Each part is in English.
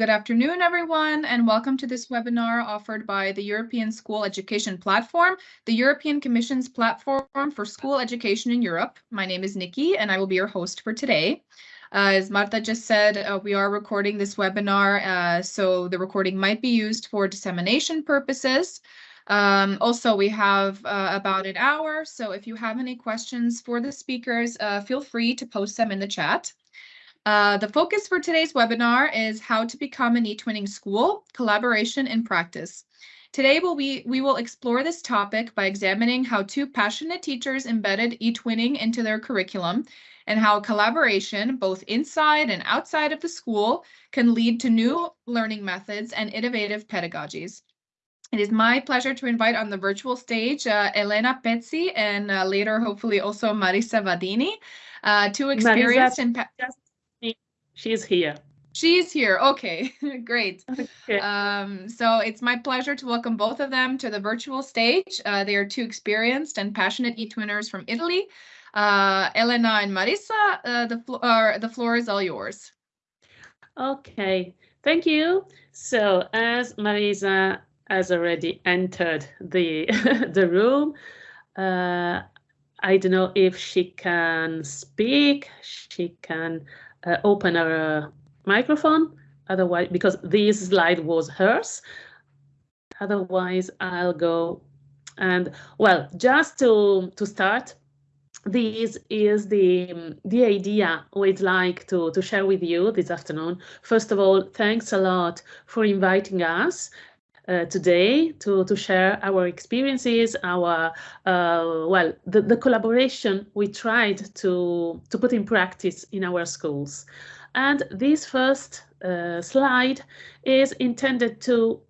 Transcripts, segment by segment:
good afternoon, everyone, and welcome to this webinar offered by the European School Education Platform, the European Commission's platform for school education in Europe. My name is Nikki, and I will be your host for today. Uh, as Marta just said, uh, we are recording this webinar, uh, so the recording might be used for dissemination purposes. Um, also, we have uh, about an hour, so if you have any questions for the speakers, uh, feel free to post them in the chat. Uh, the focus for today's webinar is how to become an eTwinning school, collaboration in practice. Today we'll be, we will explore this topic by examining how two passionate teachers embedded eTwinning into their curriculum and how collaboration, both inside and outside of the school, can lead to new learning methods and innovative pedagogies. It is my pleasure to invite on the virtual stage uh, Elena Pezzi and uh, later hopefully also Marisa Vadini, uh, two experienced and She's here. She's here. Okay, great. Okay. Um, so it's my pleasure to welcome both of them to the virtual stage. Uh, they are two experienced and passionate e-twinners from Italy. Uh, Elena and Marisa, uh, the, flo the floor is all yours. Okay, thank you. So as Marisa has already entered the, the room, uh, I don't know if she can speak, she can uh, open her microphone. Otherwise, because this slide was hers. Otherwise, I'll go and well, just to to start, this is the the idea we'd like to to share with you this afternoon. First of all, thanks a lot for inviting us uh, today to, to share our experiences, our, uh, well, the, the collaboration we tried to, to put in practice in our schools. And this first uh, slide is intended to,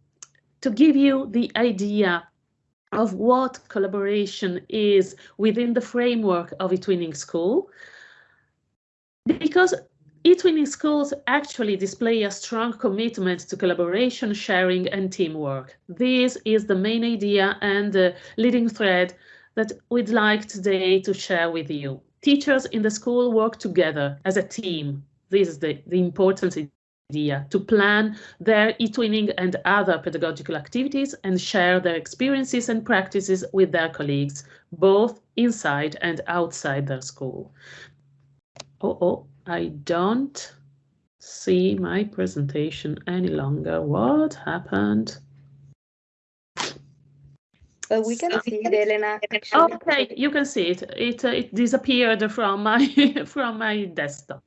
to give you the idea of what collaboration is within the framework of eTwinning School. Because eTwinning schools actually display a strong commitment to collaboration, sharing and teamwork. This is the main idea and the leading thread that we'd like today to share with you. Teachers in the school work together as a team. This is the, the important idea, to plan their eTwinning and other pedagogical activities and share their experiences and practices with their colleagues, both inside and outside their school. Oh, oh, I don't see my presentation any longer. What happened? But we can see it, Elena. Actually. Okay, you can see it. It uh, it disappeared from my from my desktop.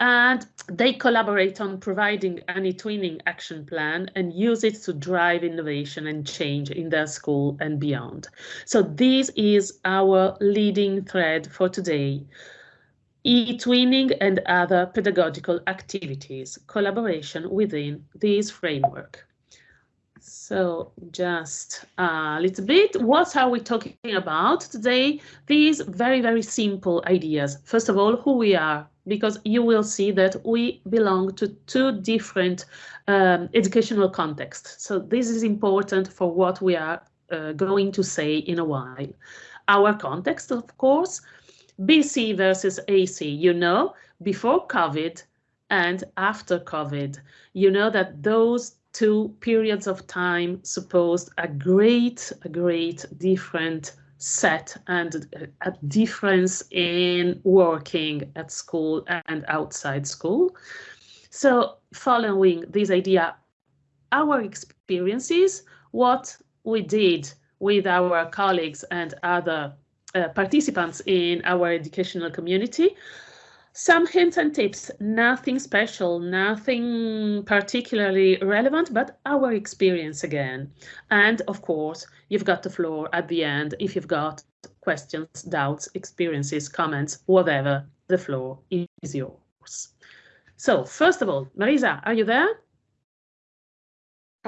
And they collaborate on providing an eTwinning action plan and use it to drive innovation and change in their school and beyond. So this is our leading thread for today e-twinning and other pedagogical activities, collaboration within this framework. So just a little bit, what are we talking about today? These very, very simple ideas. First of all, who we are, because you will see that we belong to two different um, educational contexts. So this is important for what we are uh, going to say in a while. Our context, of course, BC versus AC, you know, before COVID and after COVID, you know that those two periods of time supposed a great, a great different set and a difference in working at school and outside school. So following this idea, our experiences, what we did with our colleagues and other uh, participants in our educational community. Some hints and tips, nothing special, nothing particularly relevant, but our experience again. And of course, you've got the floor at the end if you've got questions, doubts, experiences, comments, whatever, the floor is yours. So first of all, Marisa, are you there?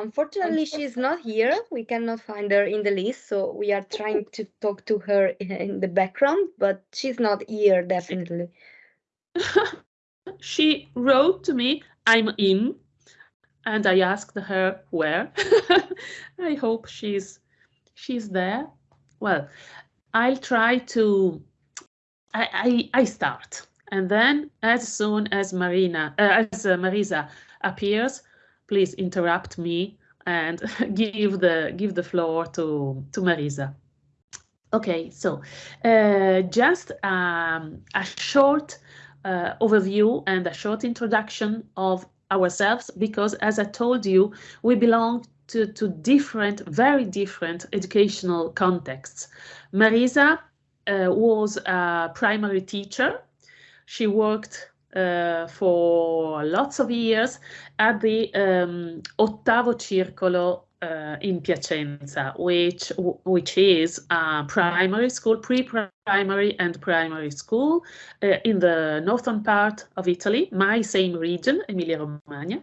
Unfortunately, she's not here. We cannot find her in the list, so we are trying to talk to her in the background, but she's not here, definitely. she wrote to me, I'm in, and I asked her where. I hope she's she's there. Well, I'll try to, I, I, I start. And then as soon as Marina, uh, as uh, Marisa appears, please interrupt me and give the give the floor to to Marisa. Okay, so uh, just um, a short uh, overview and a short introduction of ourselves because as I told you, we belong to, to different, very different educational contexts. Marisa uh, was a primary teacher. She worked uh, for lots of years at the um, Ottavo Circolo uh, in Piacenza, which which is a primary school, pre-primary and primary school uh, in the northern part of Italy, my same region, Emilia-Romagna.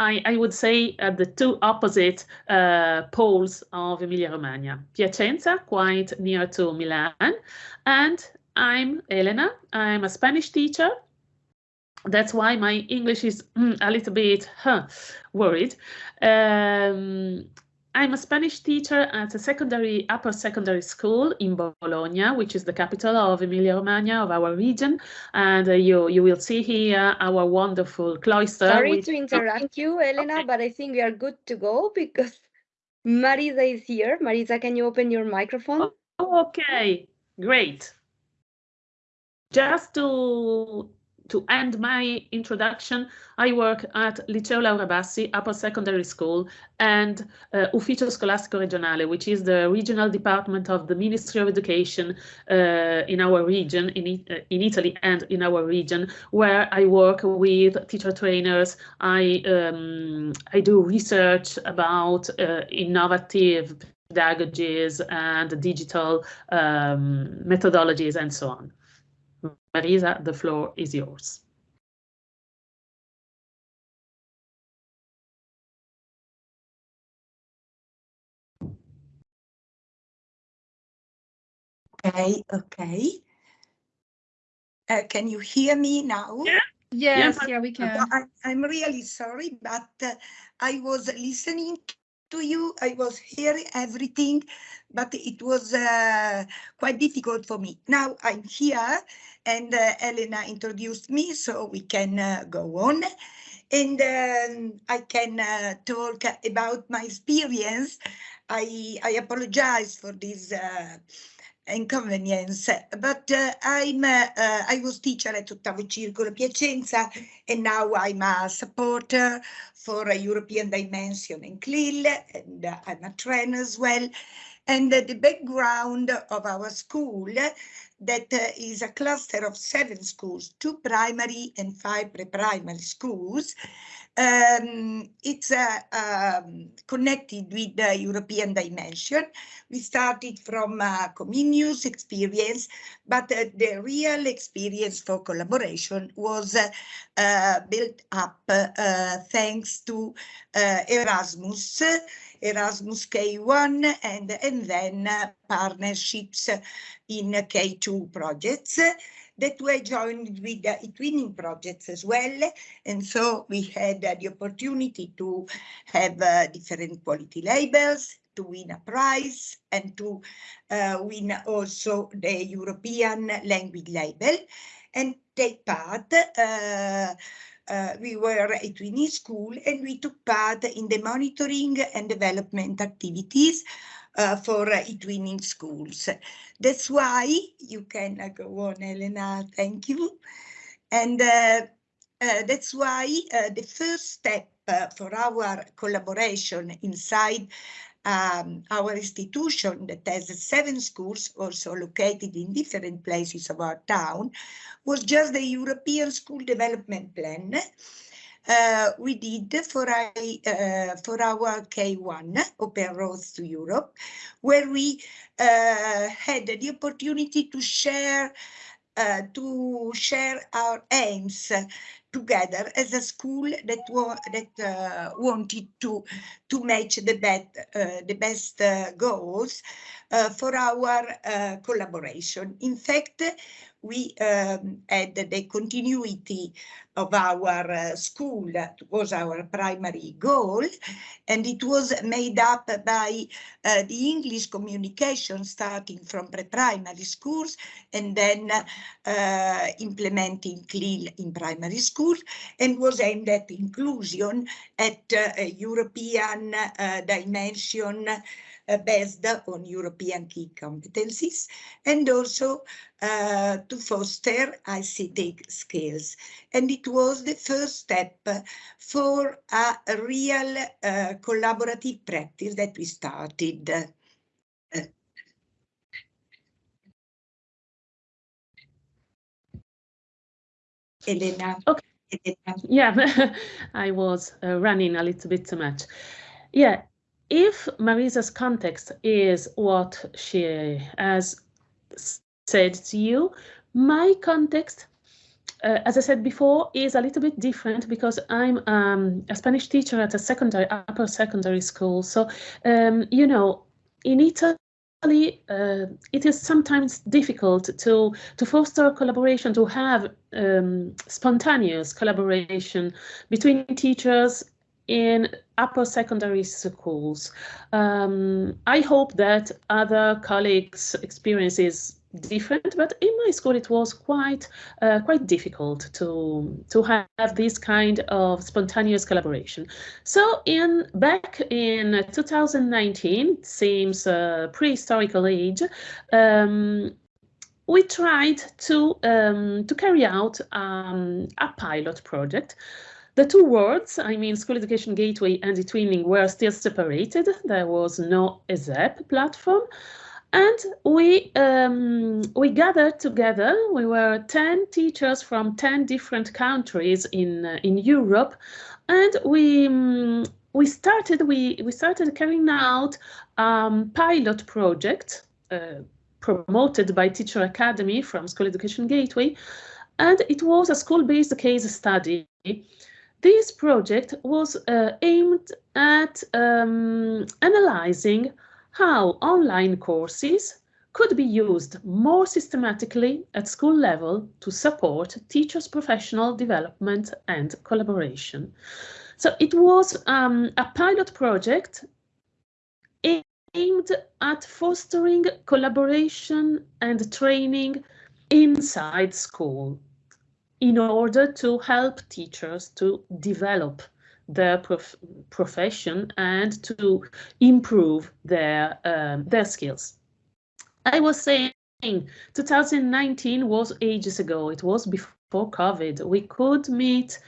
I, I, would say at the two opposite poles of Emilia-Romagna. Piacenza, quite near to Milan, and I'm Elena. I'm a Spanish teacher that's why my English is mm, a little bit huh, worried. Um, I'm a Spanish teacher at a secondary, upper secondary school in Bologna, which is the capital of Emilia-Romagna of our region. And uh, you you will see here our wonderful cloister. Sorry to interrupt you, Elena, okay. but I think we are good to go because Marisa is here. Marisa, can you open your microphone? Oh, okay, great. Just to to end my introduction, I work at Liceo Laura Bassi Upper Secondary School and uh, Ufficio Scolastico Regionale, which is the regional department of the Ministry of Education uh, in our region, in, uh, in Italy and in our region, where I work with teacher trainers. I, um, I do research about uh, innovative pedagogies and digital um, methodologies and so on. Marisa, the floor is yours. Okay, okay. Uh, can you hear me now? Yeah. Yes, yeah, yeah we can. I, am really sorry, but uh, I was listening to you. I was hearing everything, but it was uh, quite difficult for me. Now I'm here and uh, Elena introduced me, so we can uh, go on. And um, I can uh, talk about my experience. I, I apologize for this uh, inconvenience, but uh, I'm uh, I was teacher at Ottavo Circolo Piacenza, and now I'm a supporter for a European dimension in CLIL, and I'm a trainer as well. And the background of our school that uh, is a cluster of seven schools, two primary and five pre-primary schools. Um, it's uh, um, connected with the European dimension. We started from Comenius experience, but uh, the real experience for collaboration was uh, uh built up uh, thanks to uh, Erasmus Erasmus K1 and, and then uh, partnerships in K2 projects that were joined with the twinning projects as well. And so we had uh, the opportunity to have uh, different quality labels, to win a prize and to uh, win also the European language label and take part uh, uh, we were at Twinning School and we took part in the monitoring and development activities uh, for uh, twinning schools. That's why you can uh, go on, Elena, thank you. And uh, uh, that's why uh, the first step for our collaboration inside um, our institution that has seven schools also located in different places of our town was just the European School Development Plan uh, we did for, a, uh, for our K1, Open Roads to Europe, where we uh, had the opportunity to share uh, to share our aims together as a school that wa that uh, wanted to to match the bet uh, the best uh, goals uh, for our collaboration. In fact, we um, had the continuity of our uh, school. That was our primary goal and it was made up by uh, the English communication starting from pre-primary schools and then uh, implementing CLIL in primary school and was aimed at inclusion at uh, European uh, dimension based on European key competencies and also uh, to foster ICT skills. And it was the first step for a real uh, collaborative practice that we started. Uh, Elena. Okay. Elena. Yeah, I was uh, running a little bit too much. Yeah, if Marisa's context is what she has said to you, my context, uh, as I said before, is a little bit different because I'm um, a Spanish teacher at a secondary, upper secondary school. So, um, you know, in Italy, uh, it is sometimes difficult to to foster collaboration, to have um, spontaneous collaboration between teachers in upper secondary schools. Um, I hope that other colleagues' experience is different, but in my school it was quite uh, quite difficult to to have this kind of spontaneous collaboration. So in back in 2019, seems a prehistorical age, um, we tried to um, to carry out um, a pilot project the two words, I mean School Education Gateway and eTwinning were still separated. There was no ESEP platform. And we um, we gathered together. We were 10 teachers from 10 different countries in uh, in Europe, and we um, we started we we started carrying out um, pilot project uh, promoted by Teacher Academy from School Education Gateway, and it was a school-based case study this project was uh, aimed at um, analyzing how online courses could be used more systematically at school level to support teachers' professional development and collaboration. So it was um, a pilot project aimed at fostering collaboration and training inside school in order to help teachers to develop their prof profession and to improve their um, their skills. I was saying 2019 was ages ago. It was before COVID. We could meet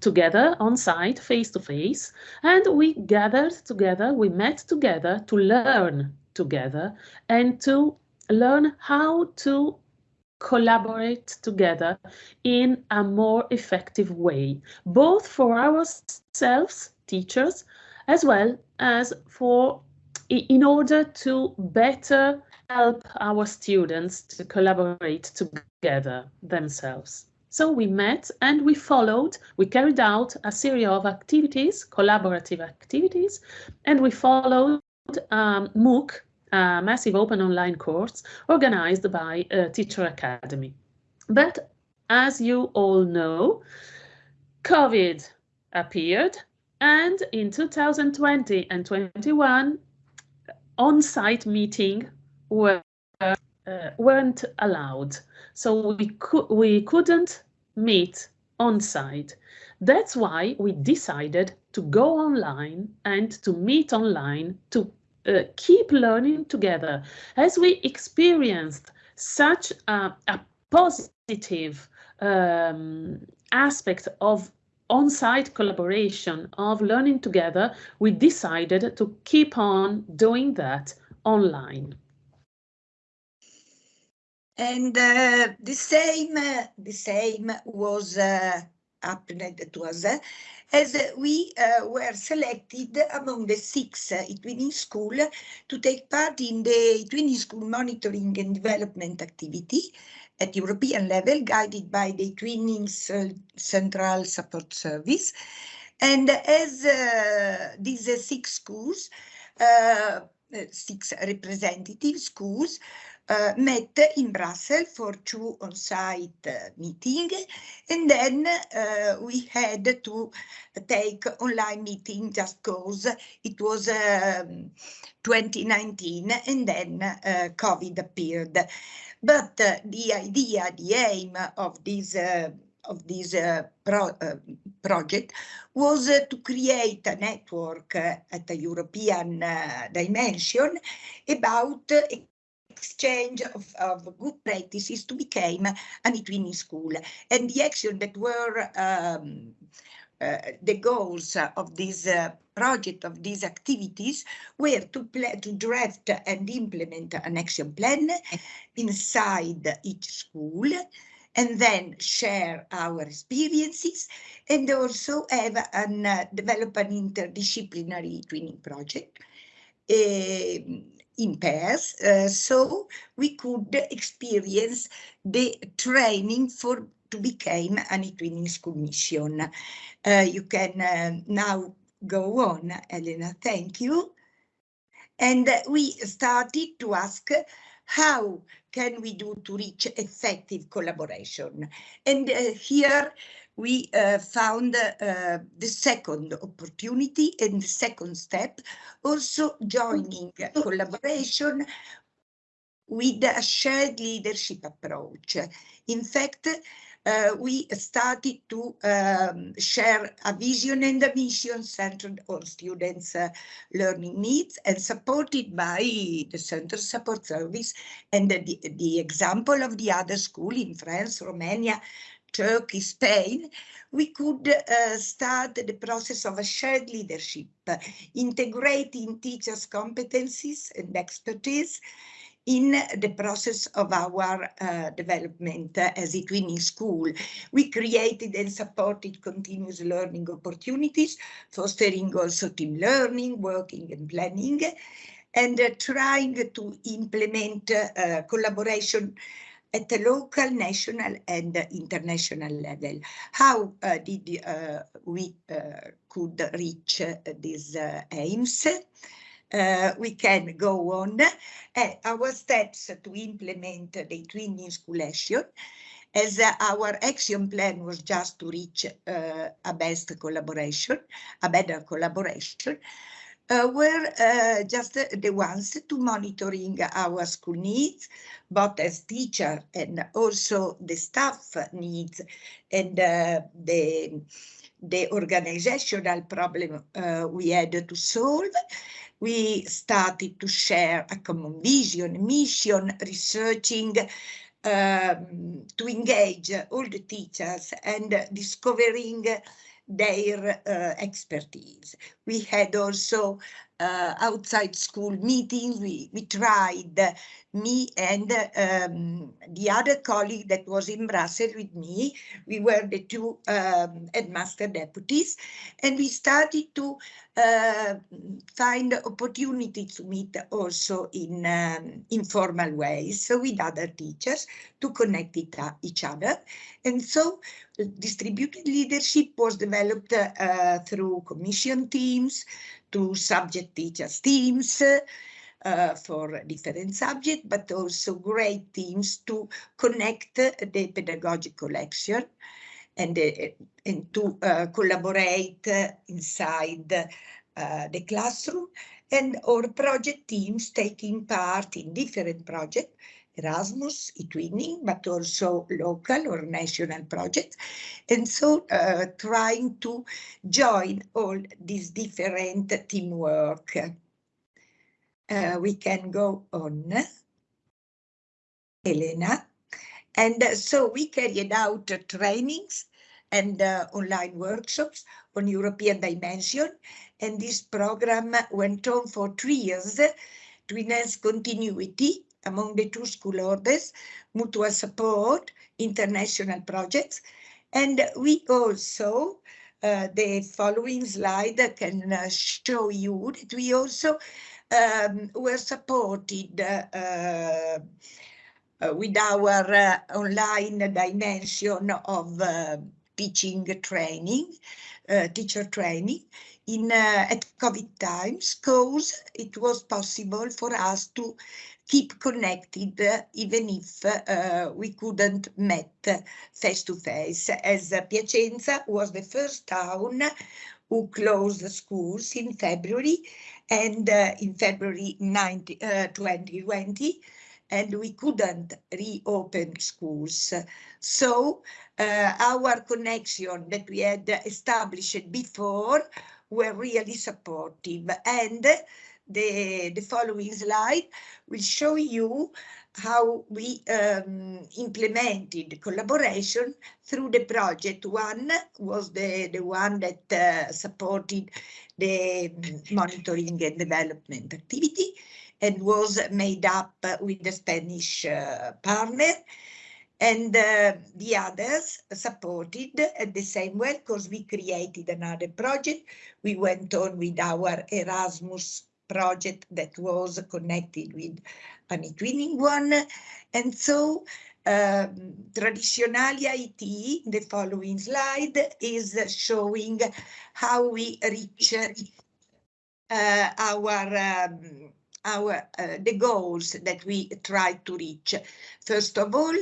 together on site, face to face, and we gathered together, we met together to learn together and to learn how to collaborate together in a more effective way, both for ourselves, teachers, as well as for in order to better help our students to collaborate together themselves. So we met and we followed, we carried out a series of activities, collaborative activities, and we followed um, MOOC, a massive open online course organized by uh, Teacher Academy. But as you all know, COVID appeared and in 2020 and 21, on-site meeting were, uh, weren't allowed. So we, could, we couldn't meet on-site. That's why we decided to go online and to meet online to uh, keep learning together. As we experienced such a, a positive um, aspect of on-site collaboration, of learning together, we decided to keep on doing that online. And uh, the same, uh, the same was uh, happened to us as we uh, were selected among the six uh, eTwinning school to take part in the eTwinning school monitoring and development activity at European level, guided by the eTwinning Central Support Service. And as uh, these six schools, uh, six representative schools, uh, met in Brussels for two on-site uh, meetings, and then uh, we had to take online meeting just because it was um, 2019 and then COVID appeared. But the idea, the aim of this of this uh, pro, uh, project was uh, to create a network at a European dimension about exchange of, of, good practices to become an e-twinning school. And the action that were um, uh, the goals of this uh, project, of these activities, were to, to draft and implement an action plan inside each school, and then share our experiences and also have and uh, develop an interdisciplinary twinning project uh, in pairs uh, so we could experience the training for to become an e-twinning school mission. Uh, you can uh, now go on, Elena, thank you. And we started to ask how can we do to reach effective collaboration? And uh, here we uh, found uh, the second opportunity and the second step, also joining collaboration with a shared leadership approach. In fact, uh, we started to um, share a vision and a mission centered on students' uh, learning needs and supported by the Central Support Service and the, the example of the other school in France, Romania, Turkey, Spain, we could uh, start the process of a shared leadership, integrating teachers' competencies and expertise in the process of our uh, development uh, as a twinning school. We created and supported continuous learning opportunities, fostering also team learning, working and planning, and uh, trying to implement uh, collaboration at the local, national and international level. How uh, did uh, we could reach these aims? Uh, we can go on. Uh, our steps to implement the twinning school action as uh, our action plan was just to reach uh, a best collaboration, a better collaboration, uh, were uh, just the ones to monitoring our school needs, both as teacher and also the staff needs and uh, the, the organizational problem uh, we had to solve we started to share a common vision, mission, researching, um, to engage all the teachers and discovering their uh, expertise. We had also uh, outside school meetings. We, we tried, me and um, the other colleague that was in Brussels with me, we were the two um, headmaster deputies, and we started to uh, find opportunities to meet also in um, informal ways so with other teachers to connect it, uh, each other. And so distributed leadership was developed uh, through commission teams, to subject teachers teams, uh, for different subjects, but also great teams to connect the pedagogical action and, uh, and to uh, collaborate inside uh, the classroom and our project teams taking part in different projects Erasmus, e-twinning, but also local or national projects. And so uh, trying to join all these different teamwork. Uh, we can go on. Elena. And uh, so we carried out trainings and uh, online workshops on European dimension. And this program went on for three years to enhance continuity among the two school orders, mutual support, international projects. And we also, uh, the following slide can uh, show you that we also um, were supported uh, uh with our uh, online dimension of uh, teaching training, teacher training, in at COVID times because it was possible for us to keep connected even if uh, we couldn't met face to face as Piacenza was the first town who closed the schools in February and uh, in February 90, uh, 2020 and we couldn't reopen schools. So uh, our connection that we had established before were really supportive and the, the following slide will show you how we um, implemented collaboration through the project. One was the, the one that uh, supported the monitoring and development activity and was made up with the Spanish uh, partner and uh, the others supported at the same way because we created another project. We went on with our Erasmus project that was connected with an eTwinning one. And so um, Traditionalia IT, the following slide, is showing how we reach uh, our um, our uh, the goals that we tried to reach. First of all,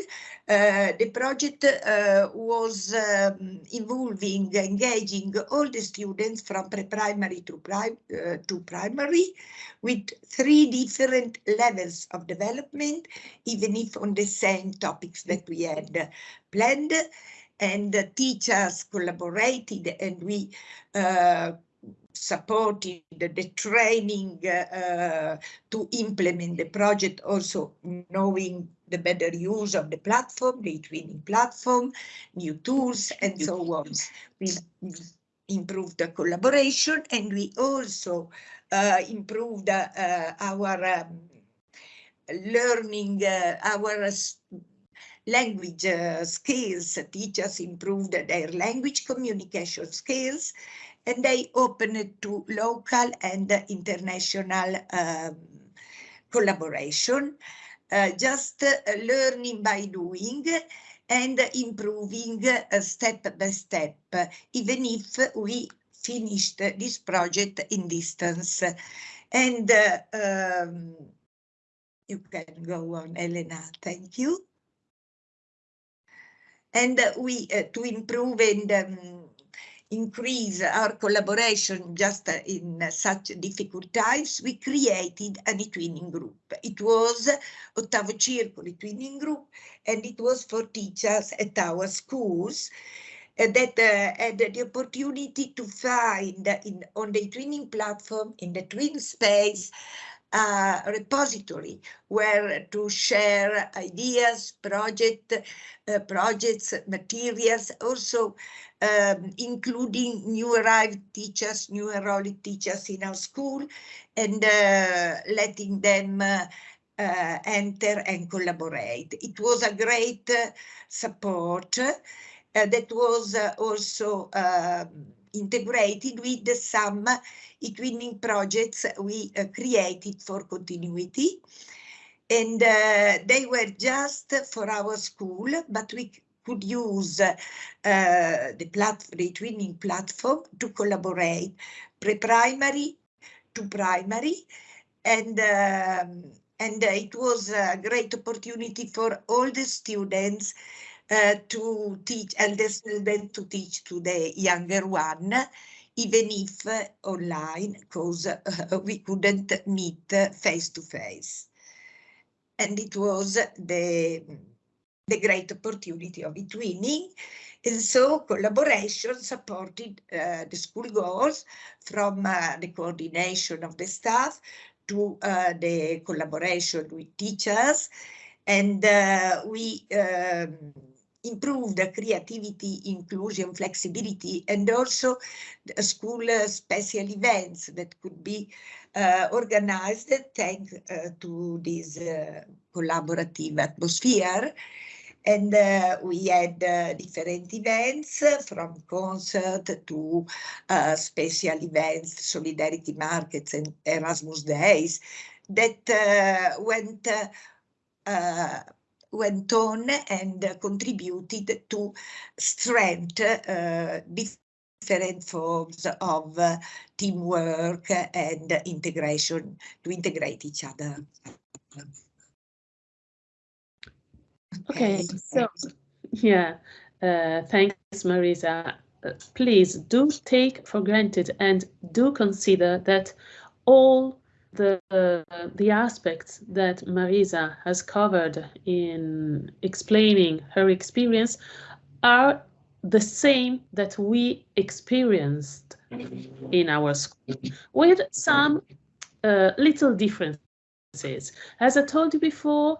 uh, the project uh, was um, involving, engaging all the students from pre-primary to, uh, to primary with three different levels of development, even if on the same topics that we had planned. And the teachers collaborated and we uh, supported the training uh, to implement the project, also knowing the better use of the platform, the training platform, new tools, and so on. We improved the collaboration and we also uh, improved uh, our um, learning, uh, our language uh, skills. Teachers improved their language communication skills and they open to local and international um, collaboration, uh, just uh, learning by doing and improving uh, step by step, even if we finished this project in distance. And uh, um, you can go on, Elena, thank you. And we, uh, to improve and um, increase our collaboration just in such difficult times, we created an e-twinning group. It was Ottavo Circolo e-twinning group, and it was for teachers at our schools uh, that uh, had the opportunity to find in, on the twinning platform in the twin space uh, repository where to share ideas, project, uh, projects, materials, also um, including new arrived teachers, new enrolled teachers in our school, and uh, letting them uh, uh, enter and collaborate. It was a great uh, support that was also um, integrated with some e-twinning projects we created for continuity. And they were just for our school, but we could use uh, the, platform, the twinning platform to collaborate pre-primary to primary and um, and it was a great opportunity for all the students uh, to teach and the students to teach to the younger one even if uh, online because uh, we couldn't meet face to face and it was the the great opportunity of eTwinning. And so collaboration supported uh, the school goals from uh, the coordination of the staff to uh, the collaboration with teachers. And we um, improved the creativity, inclusion, flexibility, and also school uh, special events that could be uh, organized thanks to this collaborative atmosphere. And uh, we had uh, different events from concert to uh, special events, solidarity markets and Erasmus days that uh, went uh, went on and contributed to strengthen uh, different forms of uh, teamwork and integration to integrate each other. Okay, so yeah, uh, thanks, Marisa. Uh, please do take for granted and do consider that all the the aspects that Marisa has covered in explaining her experience are the same that we experienced in our school with some uh, little differences. As I told you before,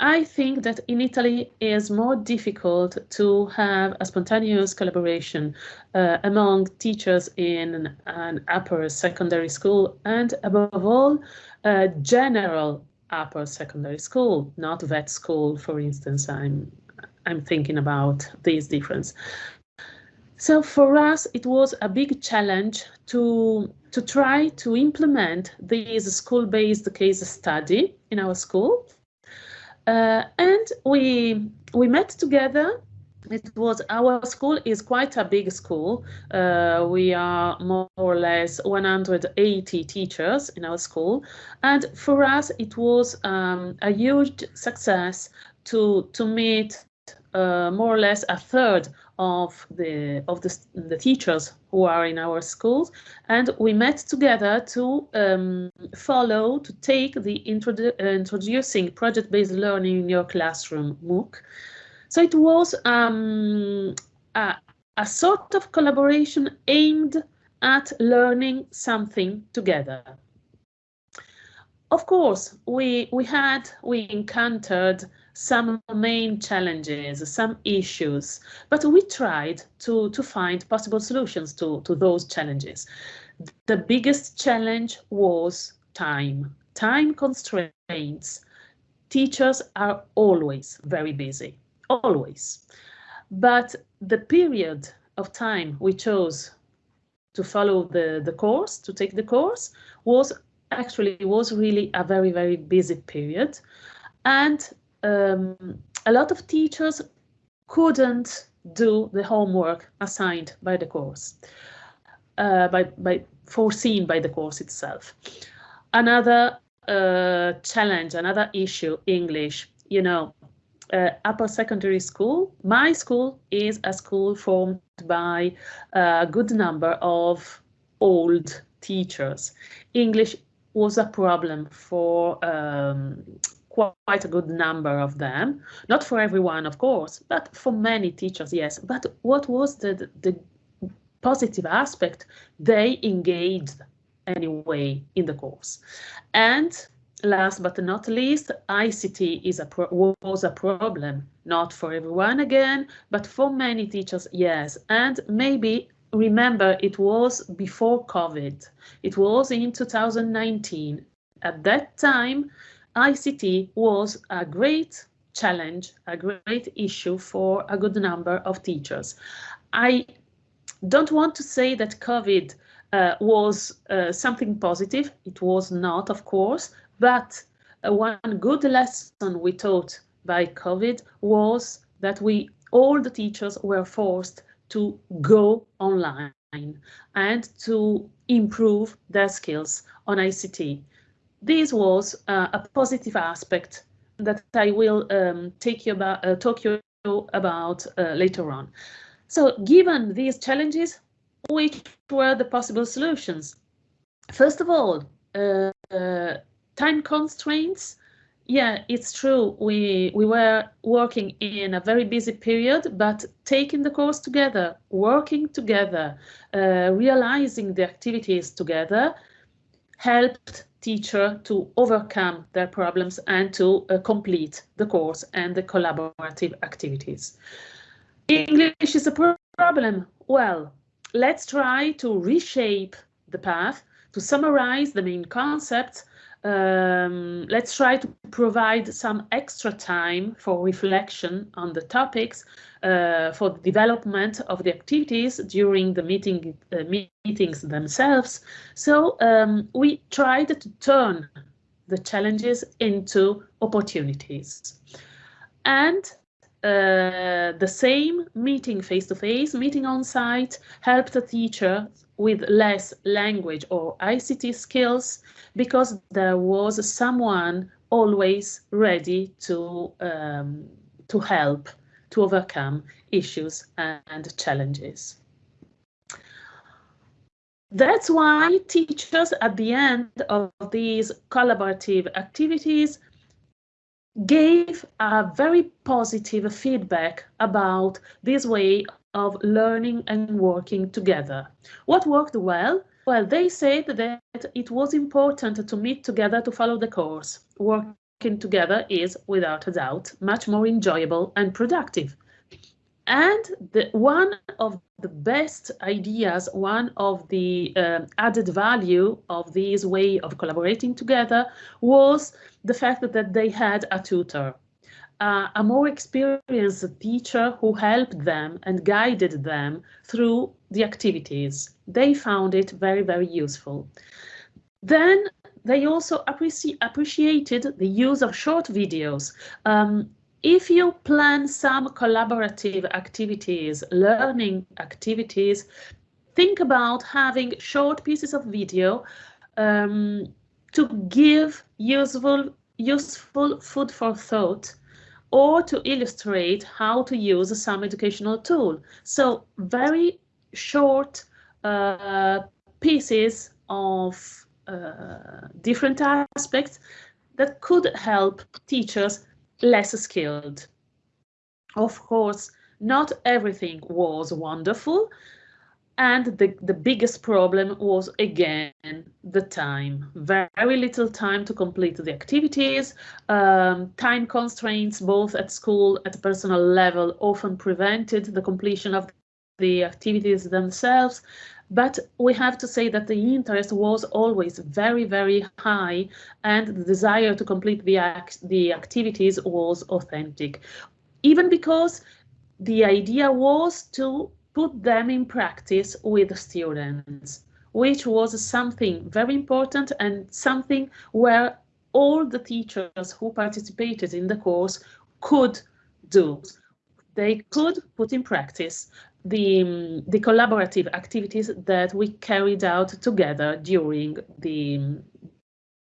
I think that in Italy it is more difficult to have a spontaneous collaboration uh, among teachers in an upper secondary school and above all, a general upper secondary school, not VET school, for instance. I'm I'm thinking about this difference. So for us, it was a big challenge to to try to implement this school-based case study in our school uh, and we we met together. It was our school is quite a big school. Uh, we are more or less 180 teachers in our school, and for us it was um, a huge success to to meet uh, more or less a third of the of the, the teachers who are in our schools and we met together to um, follow to take the introdu introducing project-based learning in your classroom MOOC. So it was um, a, a sort of collaboration aimed at learning something together. Of course, we we had we encountered some main challenges, some issues, but we tried to, to find possible solutions to, to those challenges. The biggest challenge was time, time constraints. Teachers are always very busy, always. But the period of time we chose to follow the, the course, to take the course, was actually was really a very, very busy period. And um, a lot of teachers couldn't do the homework assigned by the course, uh, by, by foreseen by the course itself. Another uh, challenge, another issue, English, you know, uh, upper secondary school. My school is a school formed by a good number of old teachers. English was a problem for um, quite a good number of them. Not for everyone, of course, but for many teachers, yes. But what was the, the positive aspect? They engaged anyway in the course. And last but not least, ICT is a was a problem, not for everyone again, but for many teachers, yes. And maybe remember it was before COVID. It was in 2019. At that time, ICT was a great challenge, a great issue for a good number of teachers. I don't want to say that COVID uh, was uh, something positive. It was not, of course, but uh, one good lesson we taught by COVID was that we, all the teachers were forced to go online and to improve their skills on ICT this was uh, a positive aspect that I will um, take you about, uh, talk you about uh, later on. So given these challenges, which were the possible solutions? First of all, uh, uh, time constraints. Yeah, it's true. We we were working in a very busy period, but taking the course together, working together, uh, realizing the activities together, helped teacher to overcome their problems and to uh, complete the course and the collaborative activities. English is a problem. Well, let's try to reshape the path, to summarize the main concepts um, let's try to provide some extra time for reflection on the topics uh, for the development of the activities during the meeting uh, meetings themselves. So um, we tried to turn the challenges into opportunities. And uh, the same meeting face-to-face, -face, meeting on site, helped the teacher with less language or ICT skills because there was someone always ready to, um, to help to overcome issues and challenges. That's why teachers at the end of these collaborative activities gave a very positive feedback about this way of learning and working together. What worked well? Well, they said that it was important to meet together to follow the course. Working together is, without a doubt, much more enjoyable and productive. And the, one of the best ideas, one of the uh, added value of this way of collaborating together was the fact that they had a tutor, uh, a more experienced teacher who helped them and guided them through the activities. They found it very, very useful. Then they also appreci appreciated the use of short videos. Um, if you plan some collaborative activities, learning activities, think about having short pieces of video um, to give useful, useful food for thought or to illustrate how to use some educational tool. So very short uh, pieces of uh, different aspects that could help teachers less skilled. Of course, not everything was wonderful. And the, the biggest problem was, again, the time. Very little time to complete the activities. Um, time constraints, both at school, at personal level, often prevented the completion of the activities themselves. But we have to say that the interest was always very, very high and the desire to complete the, act the activities was authentic. Even because the idea was to put them in practice with students, which was something very important and something where all the teachers who participated in the course could do. They could put in practice the, um, the collaborative activities that we carried out together during the,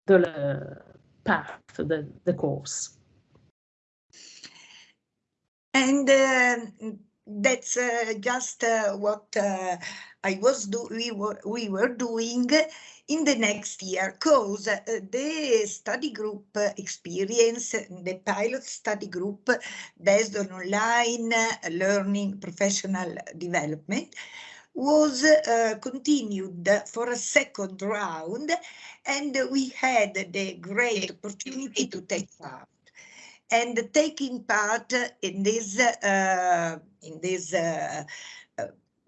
the path, the, the course. And uh, that's uh, just uh, what uh, I was do we were we were doing in the next year. Because uh, the study group experience, the pilot study group based on online learning professional development was uh, continued for a second round and we had the great opportunity to take part and taking part in this uh, in this uh,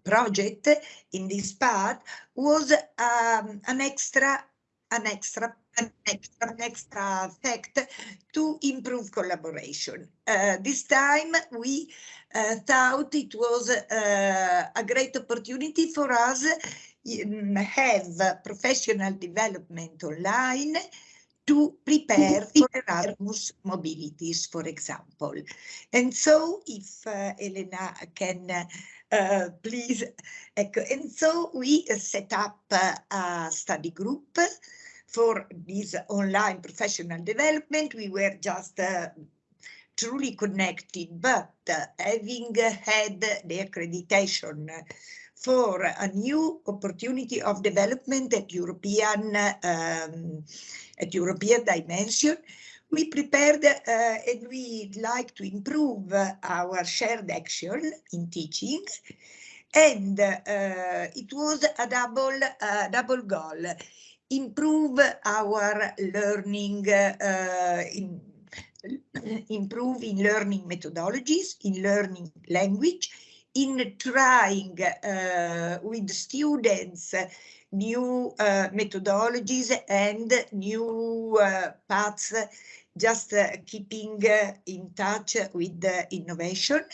project in this part was um, an extra an extra an extra, an extra fact to improve collaboration. Uh, this time we uh, thought it was uh, a great opportunity for us um, have professional development online to prepare for Erasmus mobilities, for example. And so if uh, Elena can uh, please. And so we set up a study group for this online professional development. We were just uh, truly connected, but uh, having had the accreditation for a new opportunity of development at European um, at European dimension, we prepared uh, and we'd like to improve our shared action in teaching. And uh, it was a double, uh, double goal, improve our learning, uh, in, improve in learning methodologies, in learning language, in trying uh, with students new uh, methodologies and new uh, paths just uh, keeping uh, in touch with the innovation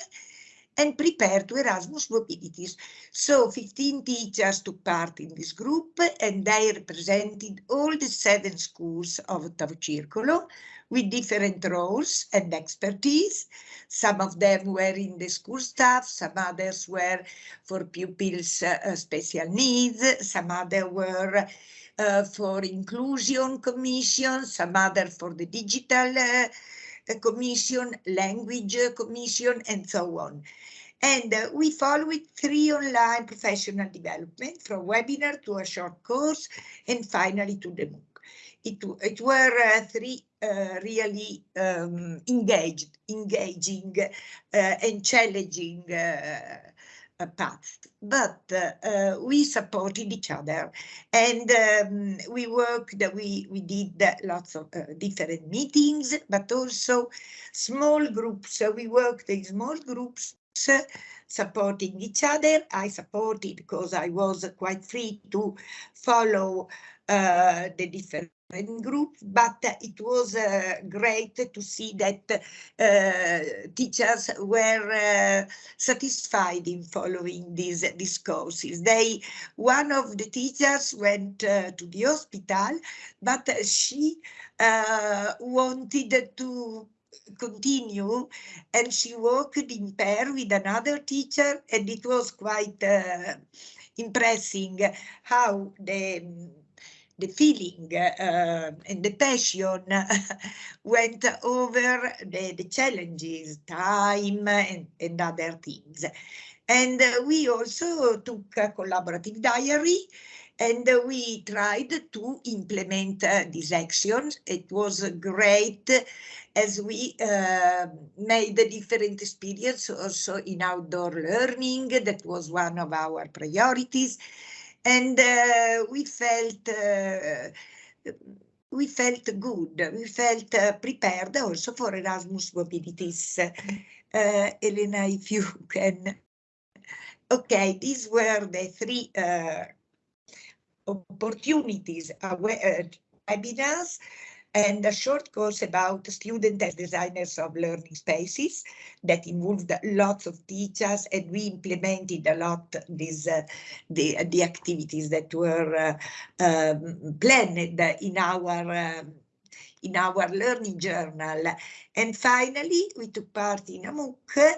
and prepare to Erasmus mobilities. So 15 teachers took part in this group and they represented all the seven schools of Ottavo Circolo with different roles and expertise. Some of them were in the school staff, some others were for pupils uh, special needs, some other were uh, for inclusion commission, some other for the digital uh, commission, language commission, and so on. And uh, we followed three online professional development from webinar to a short course and finally to the MOOC. It, it were uh, three uh, really um, engaged, engaging uh, and challenging uh, path, but uh, we supported each other and um, we worked, we, we did lots of uh, different meetings, but also small groups. So we worked in small groups supporting each other. I supported because I was quite free to follow uh, the different group, but it was uh, great to see that uh, teachers were uh, satisfied in following these, these courses. They, one of the teachers went uh, to the hospital, but she uh, wanted to continue and she worked in pair with another teacher and it was quite uh, impressing how the the feeling uh, and the passion went over the, the challenges, time and, and other things. And uh, we also took a collaborative diary and we tried to implement uh, these actions. It was great as we uh, made a different experience also in outdoor learning. That was one of our priorities and uh, we felt uh, we felt good. We felt uh, prepared also for Erasmus mobilities. Uh, Elena, if you can. Okay, these were the three uh, opportunities, uh, webinars and a short course about student as designers of learning spaces that involved lots of teachers and we implemented a lot these uh, the the activities that were uh, um, planned in our um, in our learning journal. And finally we took part in a MOOC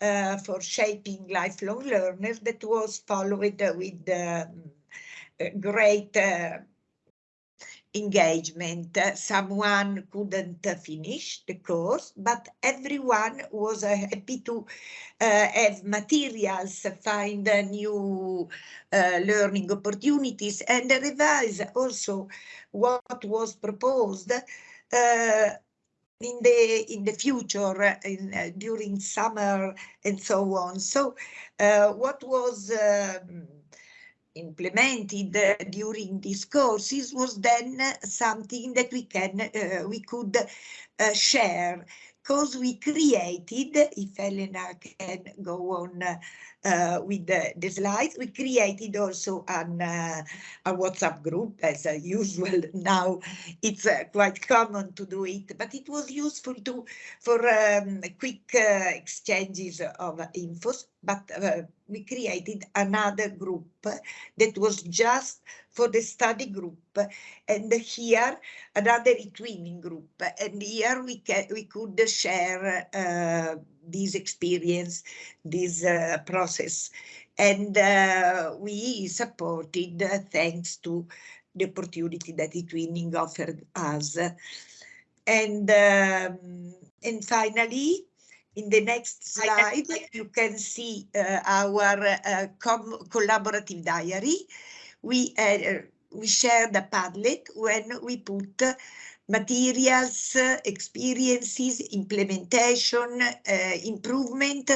uh, for shaping lifelong learners that was followed with um, great uh, engagement. Uh, someone couldn't uh, finish the course, but everyone was uh, happy to uh, have materials, find uh, new uh, learning opportunities and revise also what was proposed in the in the future in, during summer and so on. So what was um, implemented uh, during these courses was then something that we can uh, we could uh, share. Because we created if Elena can go on uh, with the, the, slides we created also an uh, a WhatsApp group as usual. Now it's uh, quite common to do it but it was useful to for um, quick exchanges of infos. But we created another group that was just for the study group. And here another twinning group. And here we we could share uh, this experience this uh, process and uh, we supported uh, thanks to the opportunity that the twinning offered us and um, and finally in the next slide, you can see uh, our uh, collaborative diary. We, uh, we share the Padlet when we put materials, experiences, implementation, uh, improvement,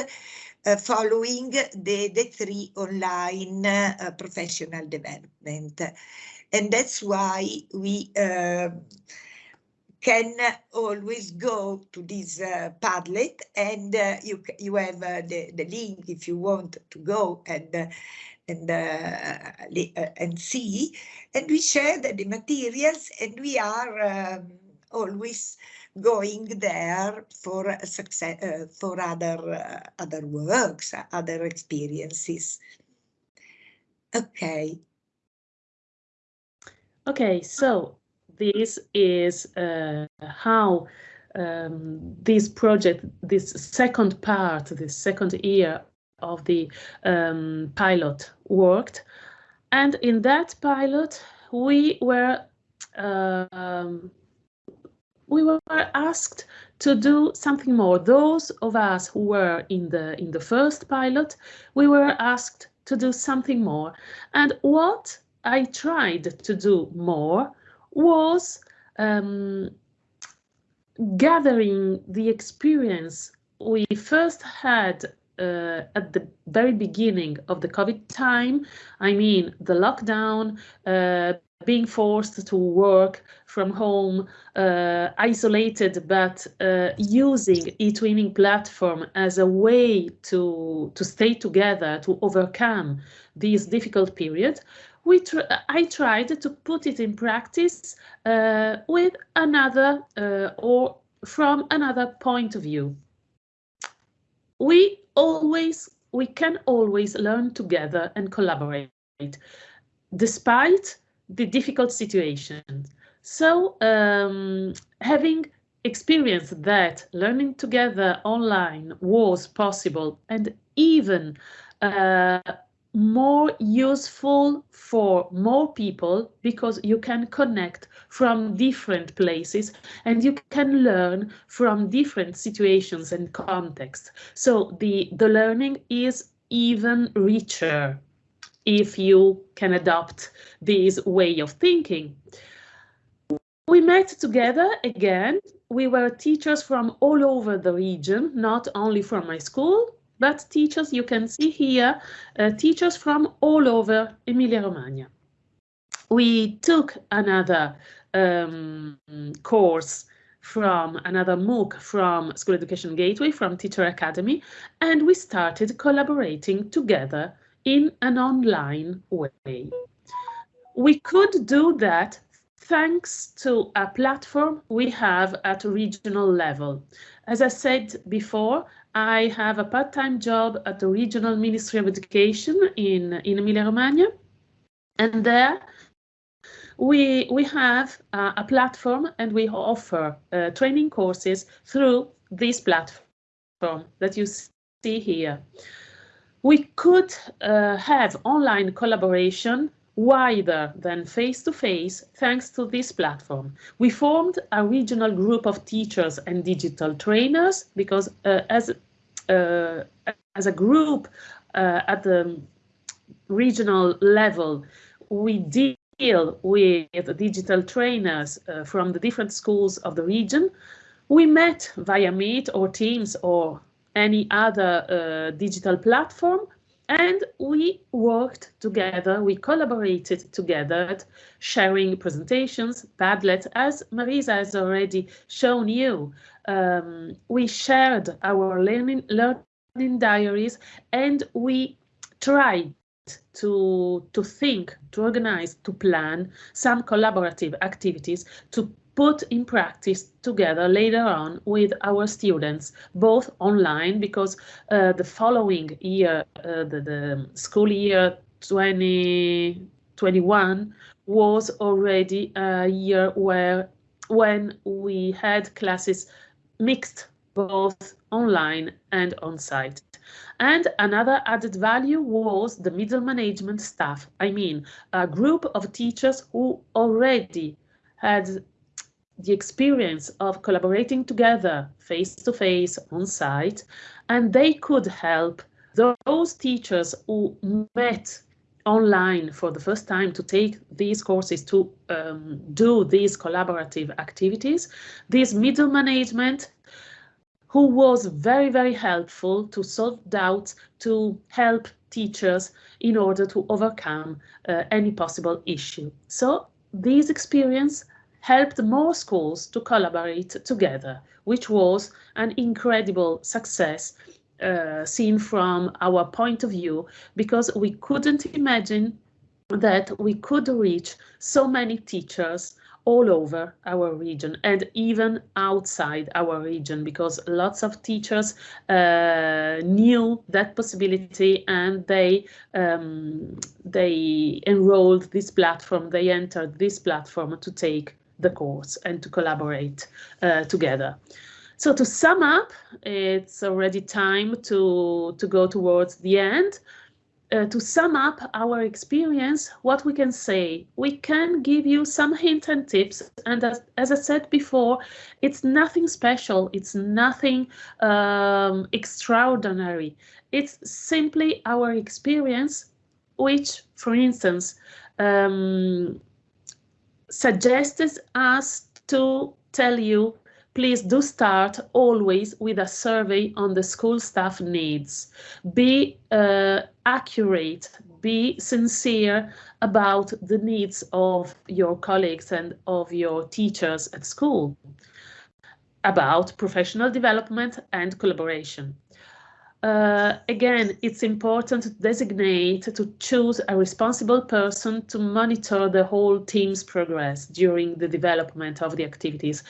uh, following the, the three online uh, professional development. And that's why we can always go to this uh, Padlet and uh, you you have uh, the the link if you want to go and uh, and uh, uh, and see and we share the, the, materials and we are um, always going there for success, for other other works, other experiences. Okay. Okay, so this is uh, how um, this project, this second part, this second year of the um, pilot worked. And in that pilot, we were um, we were asked to do something more. Those of us who were in the in the first pilot, we were asked to do something more. And what I tried to do more was um, gathering the experience we first had uh, at the very beginning of the COVID time. I mean, the lockdown, uh, being forced to work from home, uh, isolated, but uh, using eTwinning platform as a way to, to stay together, to overcome these difficult periods, we tr I tried to put it in practice uh, with another uh, or from another point of view. We always, we can always learn together and collaborate, despite the difficult situation. So um, having experienced that learning together online was possible and even uh, more useful for more people because you can connect from different places and you can learn from different situations and contexts. So the, the learning is even richer if you can adopt this way of thinking. We met together again. We were teachers from all over the region, not only from my school, but teachers, you can see here, uh, teachers from all over Emilia-Romagna. We took another um, course from another MOOC from School Education Gateway, from Teacher Academy, and we started collaborating together in an online way. We could do that thanks to a platform we have at regional level. As I said before, I have a part-time job at the Regional Ministry of Education in, in Emilia-Romagna. And there we, we have uh, a platform and we offer uh, training courses through this platform that you see here. We could uh, have online collaboration wider than face-to-face -face, thanks to this platform. We formed a regional group of teachers and digital trainers because uh, as, as a group uh, at the regional level, we deal with digital trainers uh, from the different schools of the region. We met via Meet or Teams or any other uh, digital platform and we worked together, we collaborated together, sharing presentations, Padlet, as Marisa has already shown you. Um, we shared our learning, learning diaries and we tried to, to think, to organize, to plan some collaborative activities to put in practice together later on with our students, both online, because uh, the following year, uh, the, the, school year 2021 was already a year where when we had classes mixed both online and on site. And another added value was the middle management staff. I mean, a group of teachers who already had the experience of collaborating together face to face on site and they could help those teachers who met online for the first time to take these courses to um, do these collaborative activities. This middle management who was very very helpful to solve doubts to help teachers in order to overcome uh, any possible issue. So this experience helped more schools to collaborate together, which was an incredible success uh, seen from our point of view, because we couldn't imagine that we could reach so many teachers all over our region and even outside our region because lots of teachers uh, knew that possibility and they um, they enrolled this platform they entered this platform to take the course and to collaborate uh, together so to sum up it's already time to to go towards the end uh, to sum up our experience, what we can say, we can give you some hint and tips. And as, as I said before, it's nothing special. It's nothing um, extraordinary. It's simply our experience, which, for instance, um, suggests us to tell you please do start always with a survey on the school staff needs. Be uh, accurate, be sincere about the needs of your colleagues and of your teachers at school, about professional development and collaboration. Uh, again, it's important to designate, to choose a responsible person to monitor the whole team's progress during the development of the activities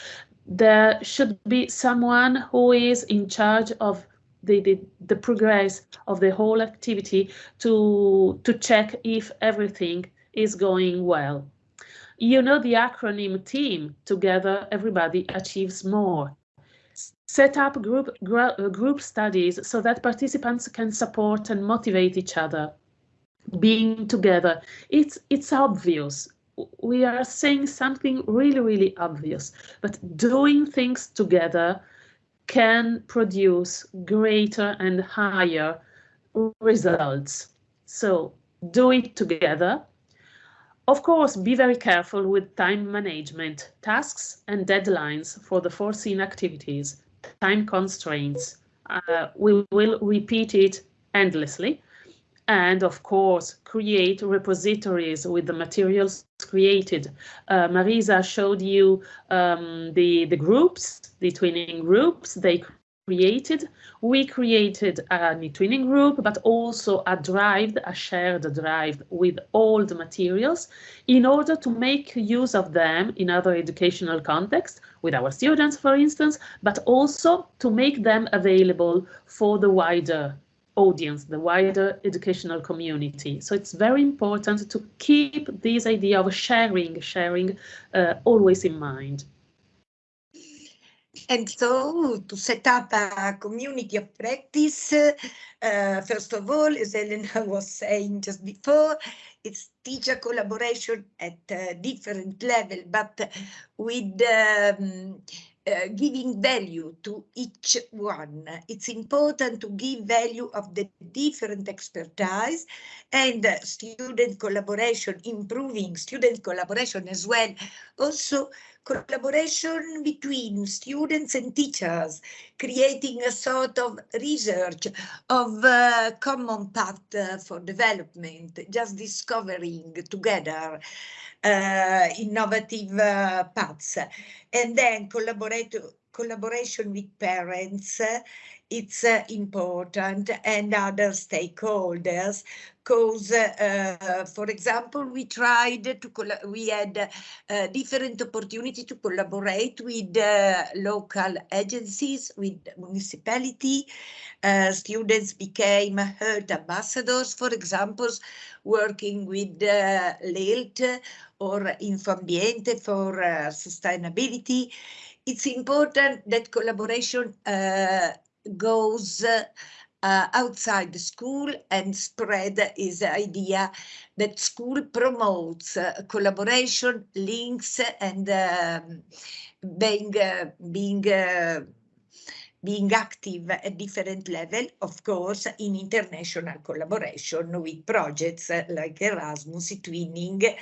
there should be someone who is in charge of the, the, the progress of the whole activity to, to check if everything is going well. You know the acronym TEAM, together everybody achieves more. Set up group, group studies so that participants can support and motivate each other. Being together, it's, it's obvious we are saying something really, really obvious, but doing things together can produce greater and higher results. So do it together. Of course, be very careful with time management, tasks and deadlines for the foreseen activities, time constraints. Uh, we will repeat it endlessly and of course create repositories with the materials created. Uh, Marisa showed you um, the, the groups, the twinning groups they created. We created a twinning group, but also a drive, a shared drive with all the materials in order to make use of them in other educational contexts with our students, for instance, but also to make them available for the wider audience, the wider educational community. So it's very important to keep this idea of sharing, sharing uh, always in mind. And so to set up a community of practice, uh, first of all, as Elena was saying just before, it's teacher collaboration at a different level, but with um, uh, giving value to each one. It's important to give value of the different expertise and uh, student collaboration, improving student collaboration as well. Also collaboration between students and teachers, creating a sort of research of uh, common path uh, for development, just discovering together uh, innovative uh, paths. And then collaboration with parents, it's important and other stakeholders because uh, for example we tried to we had uh, different opportunity to collaborate with uh, local agencies with municipality. Uh, students became health ambassadors for example working with uh, or Infoambiente for uh, sustainability. It's important that collaboration uh, goes uh, outside the school and spread his idea that school promotes uh, collaboration, links, and um, being uh, being uh, being active at different level, of course, in international collaboration with projects like Erasmus, Twinning, uh,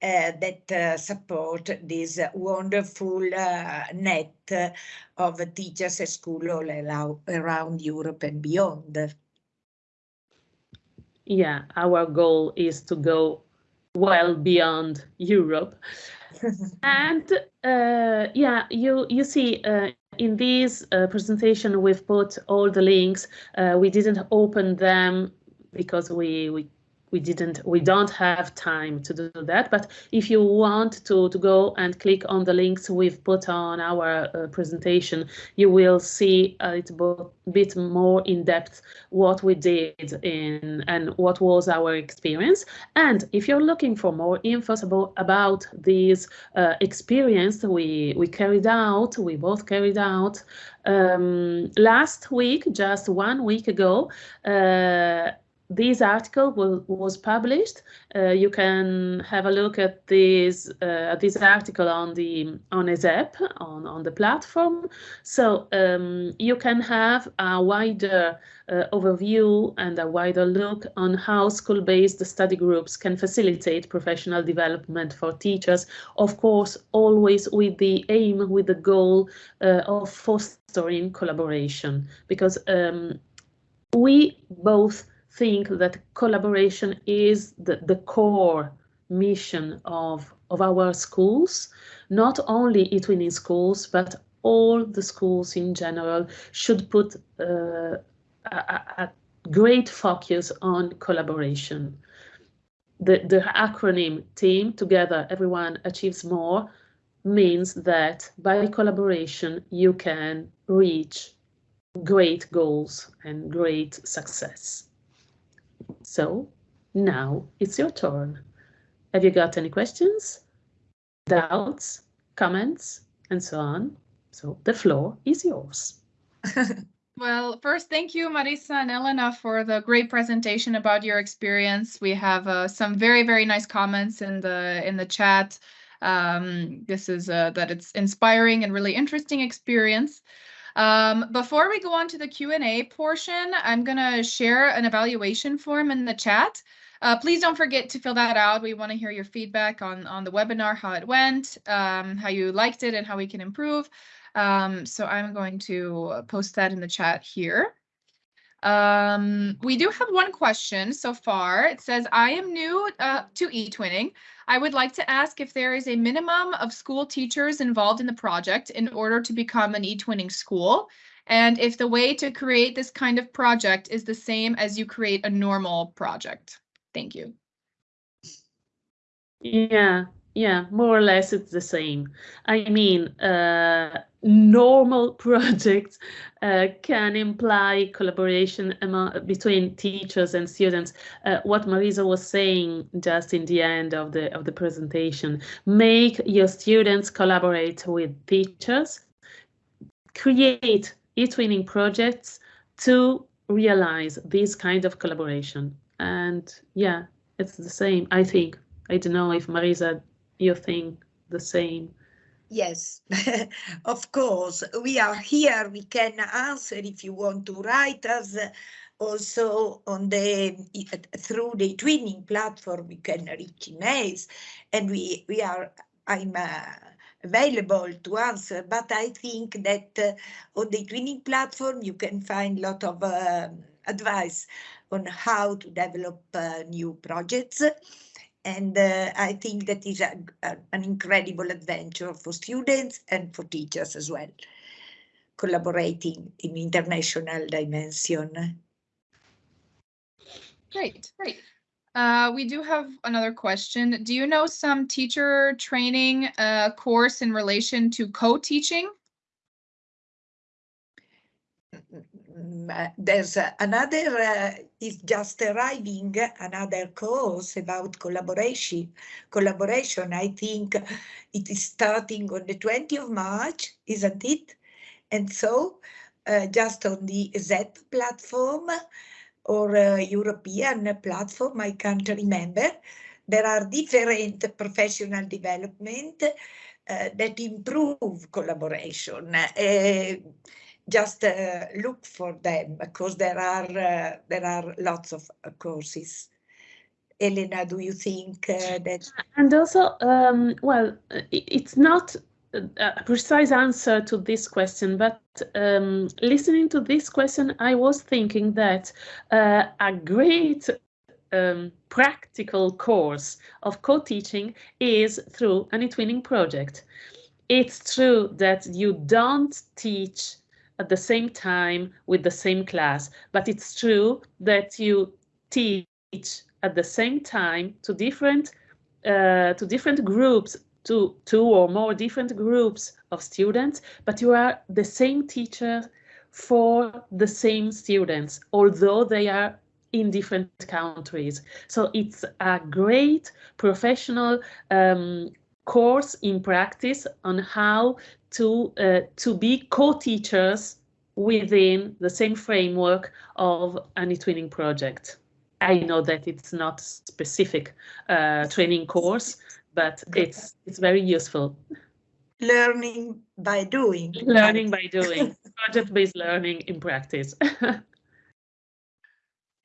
that uh, support this wonderful uh, net of teachers at school all around Europe and beyond. Yeah, our goal is to go well beyond Europe. and uh, yeah, you you see uh, in this uh, presentation we've put all the links. we didn't open them because we we we didn't we don't have time to do that. But if you want to to go and click on the links we've put on our uh, presentation you will see a little bit more in depth what we did in and what was our experience. And if you're looking for more info about this uh, experience we we carried out we both carried out um, last week just one week ago uh, this article will, was published. Uh, you can have a look at this uh, this article on the on ESEP on on the platform. So um, you can have a wider uh, overview and a wider look on how school-based study groups can facilitate professional development for teachers. Of course, always with the aim, with the goal uh, of fostering collaboration, because um, we both think that collaboration is the, the core mission of, of our schools, not only eTwinning schools, but all the schools in general should put uh, a, a, great focus on collaboration. The, the acronym team together everyone achieves more means that by collaboration you can reach great goals and great success. So now it's your turn. Have you got any questions, doubts, comments, and so on? So the floor is yours. Well, first, thank you, Marisa and Elena, for the great presentation about your experience. We have uh, some very, very nice comments in the in the chat. Um, this is uh, that it's inspiring and really interesting experience. Um, before we go on to the Q&A portion, I'm going to share an evaluation form in the chat. Uh, please don't forget to fill that out. We want to hear your feedback on, on the webinar, how it went, um, how you liked it, and how we can improve. Um, so I'm going to post that in the chat here. Um, we do have one question so far. It says, I am new uh, to eTwinning. I would like to ask if there is a minimum of school teachers involved in the project in order to become an eTwinning school, and if the way to create this kind of project is the same as you create a normal project. Thank you. Yeah, yeah, more or less it's the same. I mean, uh, normal projects uh, can imply collaboration among, between teachers and students. Uh, what Marisa was saying just in the end of the of the presentation, make your students collaborate with teachers, create eTwinning projects to realize this kind of collaboration. And yeah, it's the same, I think. I don't know if Marisa you think the same? Yes, of course. We are here. We can answer if you want to write us also on the through the twinning platform. We can reach emails, and we we are. I'm. Uh, available to answer, but I think that uh, on the twinning platform you can find a lot of uh, advice on how to develop uh, new projects and uh, I think that is a, a, an incredible adventure for students and for teachers as well, collaborating in international dimension. Great, great. Uh, we do have another question. Do you know some teacher training uh, course in relation to co-teaching? Mm, there's another uh, is just arriving another course about collaboration collaboration. I think it is starting on the 20th of march isn't it? And so uh, just on the ESEP platform or uh, european platform i can't remember there are different professional development that improve collaboration just uh, look for them because there are uh, there are lots of uh, courses. Elena, do you think uh, that? And also, um, well, it's not a precise answer to this question, but um, listening to this question, I was thinking that uh, a great um, practical course of co-teaching is through an eTwinning project. It's true that you don't teach at the same time with the same class. But it's true that you teach at the same time to different uh, to different groups, to two or more different groups of students, but you are the same teacher for the same students, although they are in different countries. So it's a great professional um, course in practice on how to uh, to be co-teachers within the same framework of an eTwinning project. I know that it's not specific uh, training course, but it's it's very useful. Learning by doing. Learning by doing, project-based learning in practice.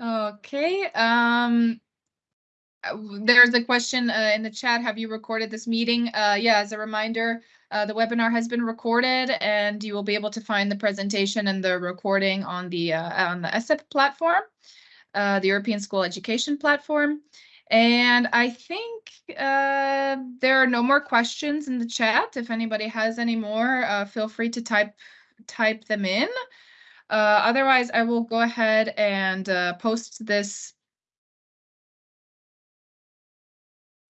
Okay, um, w- there's a question uh, in the chat. Have you recorded this meeting? Uh, yeah, as a reminder, uh, the webinar has been recorded and you will be able to find the presentation and the recording on the uh, on the ESEP platform, uh, the European School Education Platform. And I think uh, there are no more questions in the chat. If anybody has any more, uh, feel free to type type them in. Uh, otherwise, I will go ahead and uh, post this.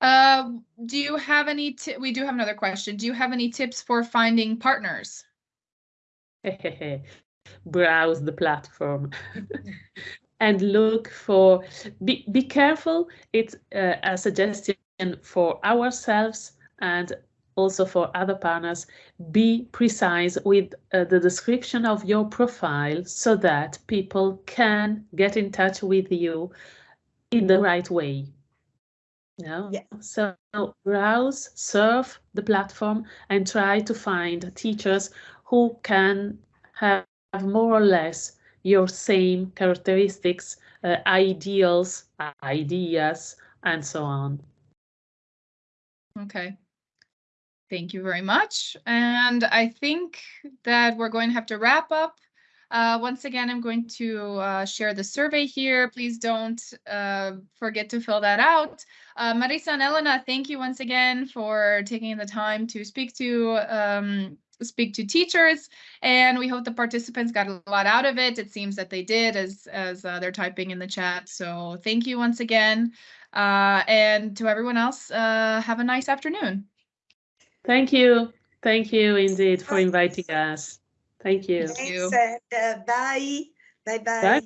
Uh, do you have any, we do have another question. Do you have any tips for finding partners? Browse the platform and look for, be, be careful. It's uh, a suggestion for ourselves and also for other partners. Be precise with uh, the description of your profile so that people can get in touch with you in the right way. No? Yeah. So browse, surf the platform and try to find teachers who can have more or less your same characteristics, uh, ideals, ideas, and so on. Okay. Thank you very much. And I think that we're going to have to wrap up. Uh, once again, I'm going to uh, share the survey here. Please don't uh, forget to fill that out. Uh, Marisa and Elena, thank you once again for taking the time to speak to um, speak to teachers, and we hope the participants got a lot out of it. It seems that they did, as as uh, they're typing in the chat. So thank you once again, uh, and to everyone else, uh, have a nice afternoon. Thank you. Thank you indeed for inviting us. Thank you. you. Thanks, and uh, bye. Bye bye. Bye.